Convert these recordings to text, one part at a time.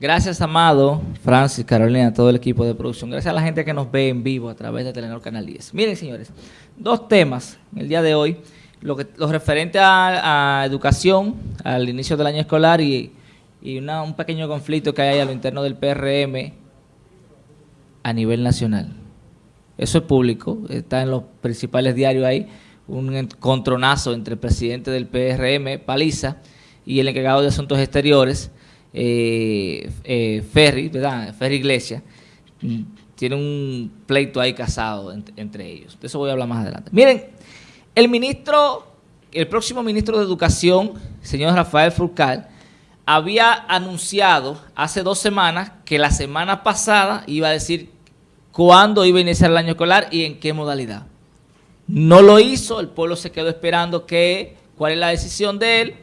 Gracias, Amado, Francis, Carolina, todo el equipo de producción. Gracias a la gente que nos ve en vivo a través de Telenor Canal 10. Miren, señores, dos temas en el día de hoy. Lo, que, lo referente a, educación, al inicio del año escolar y, un pequeño conflicto que hay a lo interno del PRM a nivel nacional. Eso es público, está en los principales diarios ahí, un encontronazo entre el presidente del PRM, Paliza, y el encargado de Asuntos Exteriores, eh, eh, Ferry, ¿verdad? Ferry Iglesias, mm, tiene un pleito ahí casado entre ellos. De eso voy a hablar más adelante. Miren, el ministro, el próximo ministro de Educación, señor Rafael Furcal, había anunciado hace dos semanas que la semana pasada iba a decir cuándo iba a iniciar el año escolar y en qué modalidad. No lo hizo, el pueblo se quedó esperando que, cuál es la decisión de él,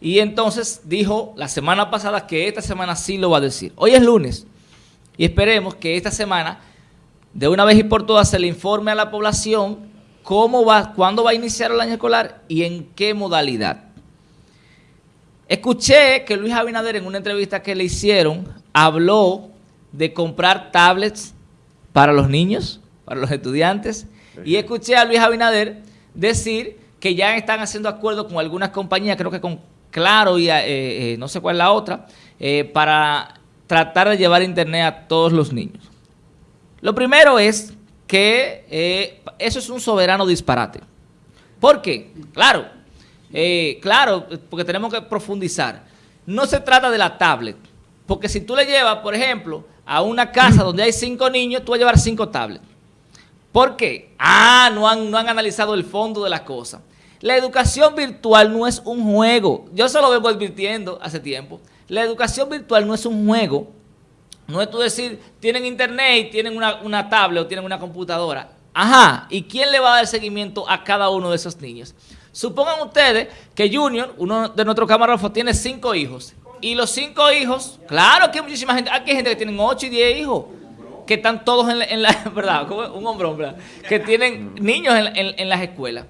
y entonces dijo la semana pasada que esta semana sí lo va a decir. Hoy es lunes y esperemos que esta semana de una vez y por todas se le informe a la población cómo va, cuándo va a iniciar el año escolar y en qué modalidad. Escuché que Luis Abinader en una entrevista que le hicieron habló de comprar tablets para los niños, para los estudiantes, y escuché a Luis Abinader decir que ya están haciendo acuerdos con algunas compañías, creo que con Claro y eh, eh, no sé cuál es la otra, eh, para tratar de llevar internet a todos los niños. Lo primero es que eso es un soberano disparate. ¿Por qué? Claro, claro, porque tenemos que profundizar. No se trata de la tablet, porque si tú le llevas, por ejemplo, a una casa donde hay cinco niños, tú vas a llevar cinco tablets. ¿Por qué? Ah, no han, no han analizado el fondo de la cosa. La educación virtual no es un juego. Yo se lo vengo advirtiendo hace tiempo. La educación virtual no es un juego. No es tú decir, tienen internet tienen una, una tablet o tienen una computadora. Ajá, ¿y quién le va a dar seguimiento a cada uno de esos niños? Supongan ustedes que Junior, uno de nuestros camarógrafos, tiene cinco hijos. Y los cinco hijos, claro que hay muchísima gente, aquí hay gente que tienen ocho y diez hijos, que están todos en la, ¿verdad? Como un hombre, ¿verdad? Que tienen niños en las escuelas.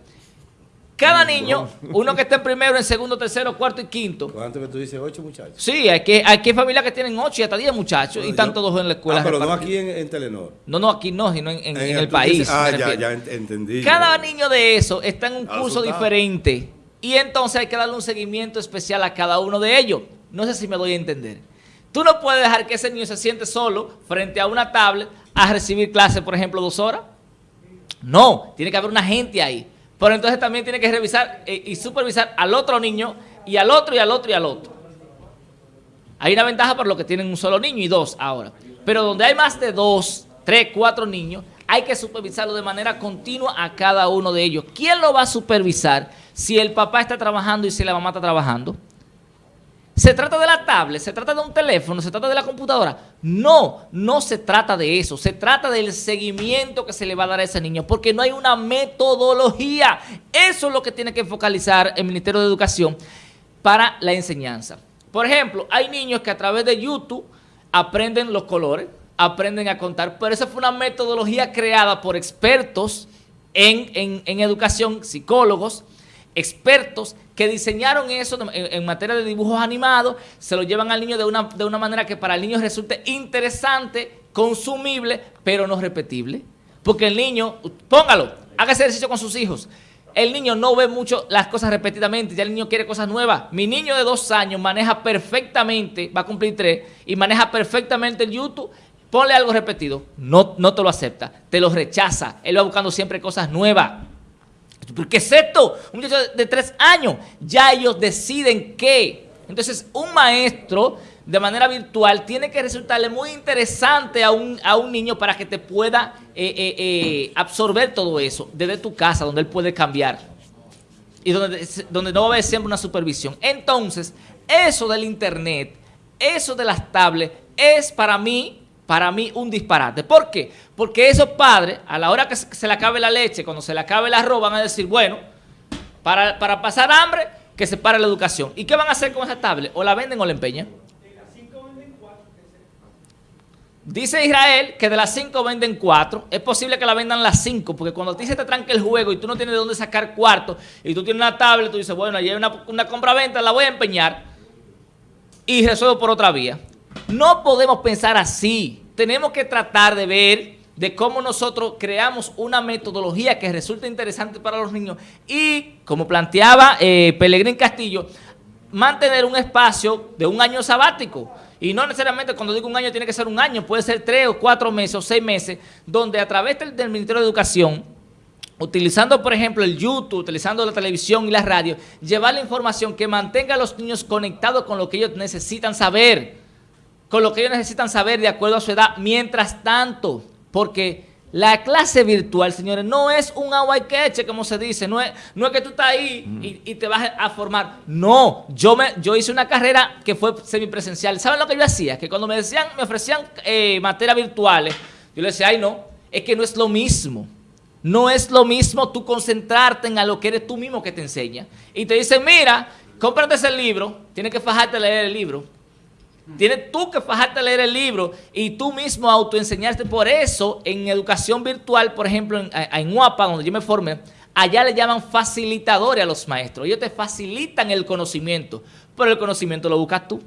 Cada niño, uno que esté en primero, en segundo, tercero, cuarto y quinto. ¿Cuánto que tú dices? ¿Ocho muchachos? Sí, hay que, hay que familias que tienen ocho y hasta diez muchachos y están todos en la escuela. Ah, pero no aquí en, Telenor. No, no, aquí no, sino en, el país. ah, ya, ya entendí. Cada niño de eso está en un curso diferente y entonces hay que darle un seguimiento especial a cada uno de ellos. No sé si me doy a entender. Tú no puedes dejar que ese niño se siente solo frente a una tablet a recibir clases, por ejemplo, dos horas. No, tiene que haber una gente ahí. Pero entonces también tiene que revisar eh, y supervisar al otro niño y al otro y al otro y al otro. Hay una ventaja por lo que tienen un solo niño y dos ahora. Pero donde hay más de dos, tres, cuatro niños, hay que supervisarlo de manera continua a cada uno de ellos. ¿Quién lo va a supervisar si el papá está trabajando y si la mamá está trabajando? ¿Se trata de la tablet? ¿Se trata de un teléfono? ¿Se trata de la computadora? No, no se trata de eso. Se trata del seguimiento que se le va a dar a ese niño porque no hay una metodología. Eso es lo que tiene que focalizar el Ministerio de Educación para la enseñanza. Por ejemplo, hay niños que a través de YouTube aprenden los colores, aprenden a contar, pero esa fue una metodología creada por expertos en, en educación, psicólogos, expertos que diseñaron eso en, materia de dibujos animados, se lo llevan al niño de una, de una manera que para el niño resulte interesante, consumible, pero no repetible. Porque el niño, póngalo, haga ese ejercicio con sus hijos. El niño no ve mucho las cosas repetidamente, ya el niño quiere cosas nuevas. Mi niño de dos años maneja perfectamente, va a cumplir tres, y maneja perfectamente el YouTube. Ponle algo repetido, no, no te lo acepta, te lo rechaza. Él va buscando siempre cosas nuevas. ¿Qué es esto? Un muchacho de tres años. Ya ellos deciden qué. Entonces, un maestro de manera virtual tiene que resultarle muy interesante a un, a un niño para que te pueda eh, eh, eh, absorber todo eso desde tu casa, donde él puede cambiar. Y donde, donde no va a haber siempre una supervisión. Entonces, eso del internet, eso de las tablets, es para mí para mí un disparate. ¿Por qué? Porque esos padres, a la hora que se le acabe la leche, cuando se le acabe el arroz, van a decir, bueno, para, pasar hambre, que se pare la educación. ¿Y qué van a hacer con esa tablet? ¿O la venden o la empeñan? Dice Israel que de las 5 venden 4. Es posible que la vendan las 5, porque cuando a ti se te tranca el juego y tú no tienes de dónde sacar cuarto, y tú tienes una tablet, tú dices, bueno, allí hay una, una compra-venta, la voy a empeñar, y resuelvo por otra vía. No podemos pensar así. Tenemos que tratar de ver de cómo nosotros creamos una metodología que resulte interesante para los niños y, como planteaba eh, Pelegrín Castillo, mantener un espacio de un año sabático. Y no necesariamente cuando digo un año tiene que ser un año, puede ser tres o cuatro meses o seis meses, donde a través del, del Ministerio de Educación, utilizando por ejemplo el YouTube, utilizando la televisión y la radio, llevar la información que mantenga a los niños conectados con lo que ellos necesitan saber, con lo que ellos necesitan saber de acuerdo a su edad, mientras tanto, porque la clase virtual, señores, no es un agua y queche, como se dice. No es, no es que tú estás ahí y, te vas a formar. No, yo me yo hice una carrera que fue semipresencial. ¿Saben lo que yo hacía? Que cuando me decían, me ofrecían eh, materias virtuales, yo le decía, ay no, es que no es lo mismo. No es lo mismo tú concentrarte en a lo que eres tú mismo que te enseña. Y te dicen, mira, cómprate ese libro, tienes que fajarte a leer el libro. Tienes tú que fajarte a leer el libro y tú mismo autoenseñarte. Por eso, en educación virtual, por ejemplo, en, UAPA, donde yo me formé, allá le llaman facilitadores a los maestros. Ellos te facilitan el conocimiento, pero el conocimiento lo buscas tú.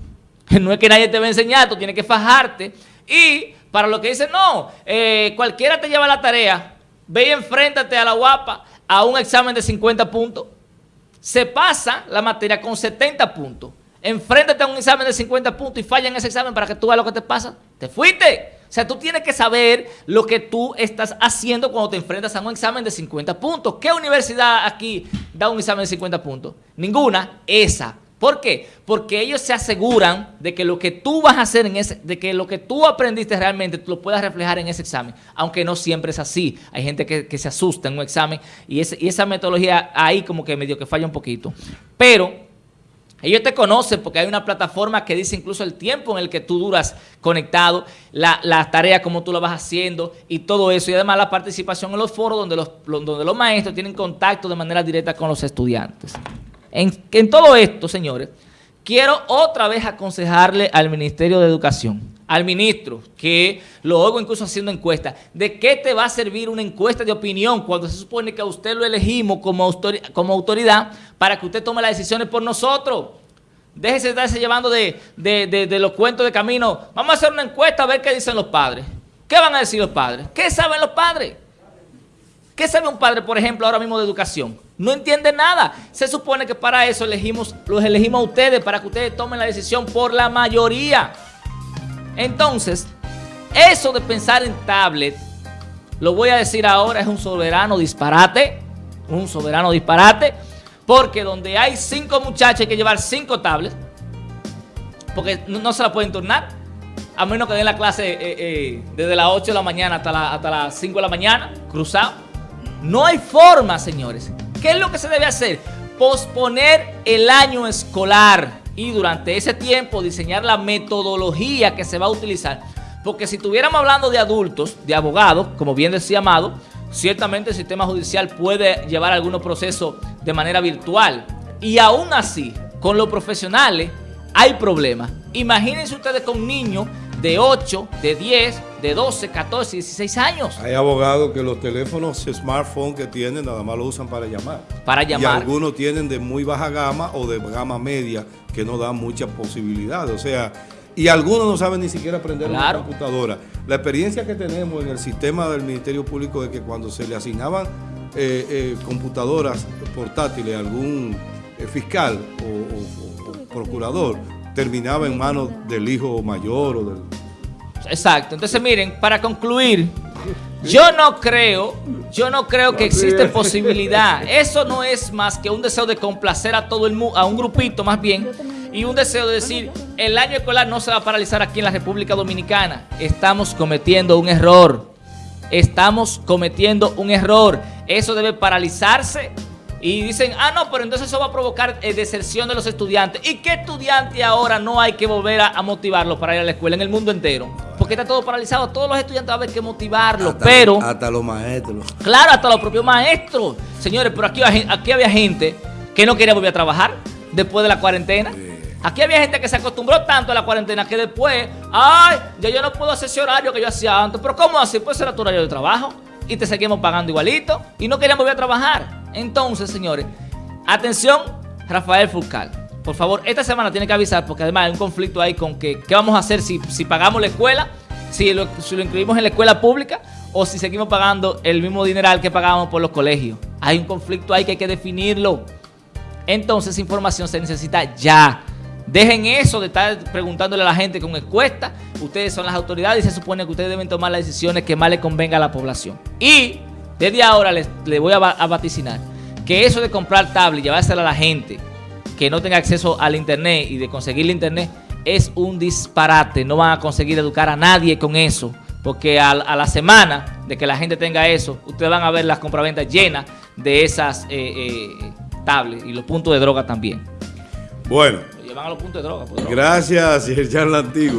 No es que nadie te va a enseñar, tú tienes que fajarte. Y para lo que dicen, no, eh, cualquiera te lleva la tarea, ve y enfréntate a la UAPA a un examen de 50 puntos. Se pasa la materia con 70 puntos. Enfréntate a un examen de 50 puntos y falla en ese examen para que tú veas lo que te pasa. Te fuiste. O sea, tú tienes que saber lo que tú estás haciendo cuando te enfrentas a un examen de 50 puntos. ¿Qué universidad aquí da un examen de 50 puntos? Ninguna, esa. ¿Por qué? Porque ellos se aseguran de que lo que tú vas a hacer en ese, de que lo que tú aprendiste realmente tú lo puedas reflejar en ese examen, aunque no siempre es así. Hay gente que, se asusta en un examen y, y esa metodología ahí como que medio que falla un poquito. Pero ellos te conocen porque hay una plataforma que dice incluso el tiempo en el que tú duras conectado, las la tareas, cómo tú lo vas haciendo y todo eso. Y además la participación en los foros donde los, donde los maestros tienen contacto de manera directa con los estudiantes. En, en todo esto, señores, quiero otra vez aconsejarle al Ministerio de Educación, al ministro, que lo oigo incluso haciendo encuestas, ¿de qué te va a servir una encuesta de opinión cuando se supone que a usted lo elegimos como, como autoridad para que usted tome las decisiones por nosotros? Déjese de estarse llevando de, de, los cuentos de camino. Vamos a hacer una encuesta a ver qué dicen los padres. ¿Qué van a decir los padres? ¿Qué saben los padres? ¿Qué sabe un padre, por ejemplo, ahora mismo de educación? No entiende nada. Se supone que para eso elegimos, los elegimos a ustedes, para que ustedes tomen la decisión por la mayoría. Entonces, eso de pensar en tablet, lo voy a decir ahora, es un soberano disparate, un soberano disparate, porque donde hay cinco muchachos hay que llevar cinco tablets, porque no, se la pueden turnar, a menos que den la clase eh, eh, desde las 8 de la mañana hasta, hasta las 5 de la mañana, cruzado. No hay forma, señores. ¿Qué es lo que se debe hacer? Posponer el año escolar y durante ese tiempo diseñar la metodología que se va a utilizar. Porque si estuviéramos hablando de adultos, de abogados, como bien decía Amado, ciertamente el sistema judicial puede llevar algunos procesos de manera virtual. Y aún así, con los profesionales hay problemas. Imagínense ustedes con niños de 8, de 10, de 12, 14, 16 años. Hay abogados que los teléfonos smartphone que tienen nada más lo usan para llamar. Para llamar. Y algunos tienen de muy baja gama o de gama media que no dan muchas posibilidades. O sea, y algunos no saben ni siquiera aprender una computadora. La experiencia que tenemos en el sistema del Ministerio Público es que cuando se le asignaban eh, eh, computadoras portátiles a algún eh, fiscal o procurador, terminaba en manos del hijo mayor o del... Exacto. Entonces, miren, para concluir, yo no creo, yo no creo que existe posibilidad. Eso no es más que un deseo de complacer a todo el mundo, a un grupito más bien, y un deseo de decir, el año escolar no se va a paralizar aquí en la República Dominicana. Estamos cometiendo un error. Estamos cometiendo un error. Eso debe paralizarse y dicen, ah, no, pero entonces eso va a provocar eh, deserción de los estudiantes. ¿Y qué estudiante ahora no hay que volver a, motivarlo para ir a la escuela en el mundo entero? Porque está todo paralizado. Todos los estudiantes va a haber que motivarlos, pero... Hasta los maestros. Claro, hasta los propios maestros. Señores, pero aquí, aquí había gente que no quería volver a trabajar después de la cuarentena. Aquí había gente que se acostumbró tanto a la cuarentena que después, ay, ya yo no puedo hacer ese horario que yo hacía antes. Pero ¿cómo así? Puede ser tu horario de trabajo y te seguimos pagando igualito y no queríamos volver a trabajar. Entonces, señores, atención, Rafael Fulcal. por favor, esta semana tiene que avisar porque además hay un conflicto ahí con que qué vamos a hacer si, si pagamos la escuela, si lo, incluimos en la escuela pública o si seguimos pagando el mismo dineral que pagábamos por los colegios. Hay un conflicto ahí que hay que definirlo. Entonces, información se necesita ya. Dejen eso de estar preguntándole a la gente con encuesta. Ustedes son las autoridades y se supone que ustedes deben tomar las decisiones que más le convenga a la población. Y desde ahora les, voy a, a, vaticinar que eso de comprar tablet y llevársela a la gente que no tenga acceso al internet y de conseguir el internet es un disparate. No van a conseguir educar a nadie con eso. Porque a, la semana de que la gente tenga eso, ustedes van a ver las compraventas llenas de esas eh, eh, tablets y los puntos de droga también. Bueno. Lo llevan a los puntos de droga. droga. Gracias, Yerjan Antiguo.